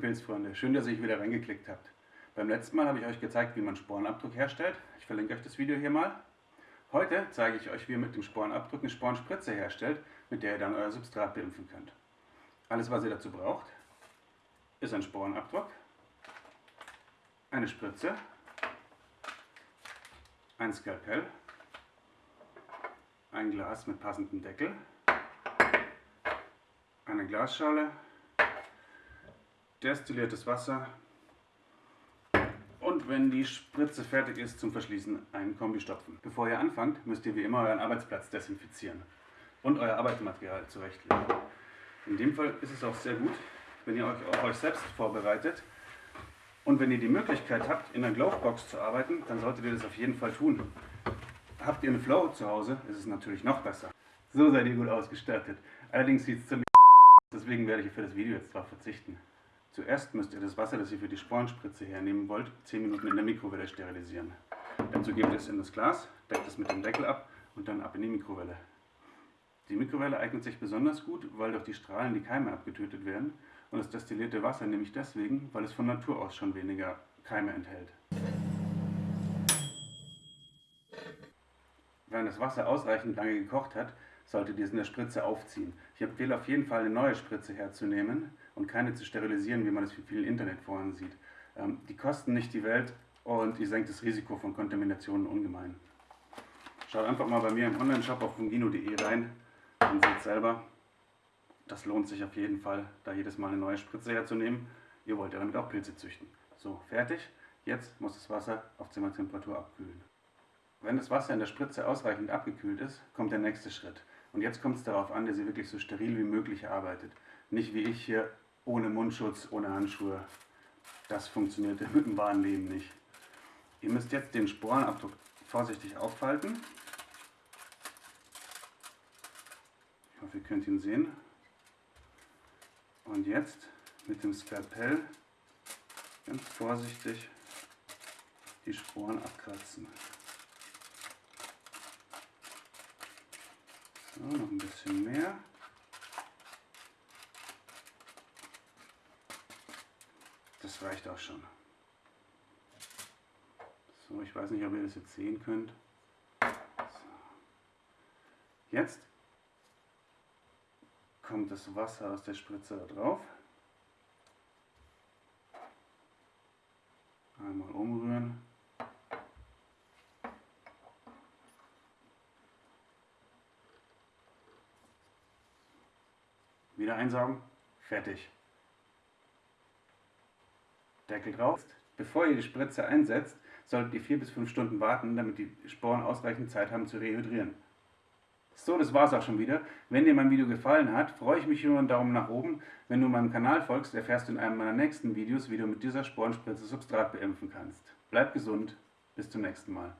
Pilzfreunde, schön, dass ihr euch wieder reingeklickt habt. Beim letzten Mal habe ich euch gezeigt, wie man Sporenabdruck herstellt. Ich verlinke euch das Video hier mal. Heute zeige ich euch, wie ihr mit dem Sporenabdruck eine Sporenspritze herstellt, mit der ihr dann euer Substrat beimpfen könnt. Alles, was ihr dazu braucht, ist ein Sporenabdruck, eine Spritze, ein Skalpell, ein Glas mit passendem Deckel, eine Glasschale, destilliertes Wasser und wenn die Spritze fertig ist zum Verschließen, einen Kombi stopfen. Bevor ihr anfangt, müsst ihr wie immer euren Arbeitsplatz desinfizieren und euer Arbeitsmaterial zurechtlegen. In dem Fall ist es auch sehr gut, wenn ihr euch auf euch selbst vorbereitet und wenn ihr die Möglichkeit habt, in einer Glovebox zu arbeiten, dann solltet ihr das auf jeden Fall tun. Habt ihr eine Flow zu Hause, ist es natürlich noch besser. So seid ihr gut ausgestattet. Allerdings sieht es ziemlich deswegen werde ich für das Video jetzt darauf verzichten. Zuerst müsst ihr das Wasser, das ihr für die Sporenspritze hernehmen wollt, 10 Minuten in der Mikrowelle sterilisieren. Dazu gebt es in das Glas, deckt es mit dem Deckel ab und dann ab in die Mikrowelle. Die Mikrowelle eignet sich besonders gut, weil durch die Strahlen die Keime abgetötet werden und das destillierte Wasser nämlich deswegen, weil es von Natur aus schon weniger Keime enthält. Wenn das Wasser ausreichend lange gekocht hat, solltet ihr es in der Spritze aufziehen. Ich empfehle auf jeden Fall eine neue Spritze herzunehmen und keine zu sterilisieren, wie man das in vielen Internetforen sieht. Ähm, die kosten nicht die Welt und ihr senkt das Risiko von Kontaminationen ungemein. Schaut einfach mal bei mir im Online-Shop auf fungino.de rein und seht selber, das lohnt sich auf jeden Fall, da jedes Mal eine neue Spritze herzunehmen. Ihr wollt ja damit auch Pilze züchten. So, fertig. Jetzt muss das Wasser auf Zimmertemperatur abkühlen. Wenn das Wasser in der Spritze ausreichend abgekühlt ist, kommt der nächste Schritt. Und jetzt kommt es darauf an, dass ihr wirklich so steril wie möglich arbeitet. Nicht wie ich hier ohne Mundschutz, ohne Handschuhe. Das funktioniert im wahren Leben nicht. Ihr müsst jetzt den Sporenabdruck vorsichtig aufhalten. Ich hoffe, ihr könnt ihn sehen. Und jetzt mit dem Skalpell ganz vorsichtig die Sporen abkratzen. So, noch ein bisschen mehr. Das reicht auch schon. So, ich weiß nicht, ob ihr das jetzt sehen könnt. So. Jetzt kommt das Wasser aus der Spritze da drauf. Einmal umrühren. Wieder einsaugen. Fertig. Deckel drauf. Bevor ihr die Spritze einsetzt, solltet ihr 4 bis 5 Stunden warten, damit die Sporen ausreichend Zeit haben zu rehydrieren. So, das war's auch schon wieder. Wenn dir mein Video gefallen hat, freue ich mich über einen Daumen nach oben. Wenn du meinem Kanal folgst, erfährst du in einem meiner nächsten Videos, wie du mit dieser Sporenspritze Substrat beimpfen kannst. Bleib gesund, bis zum nächsten Mal.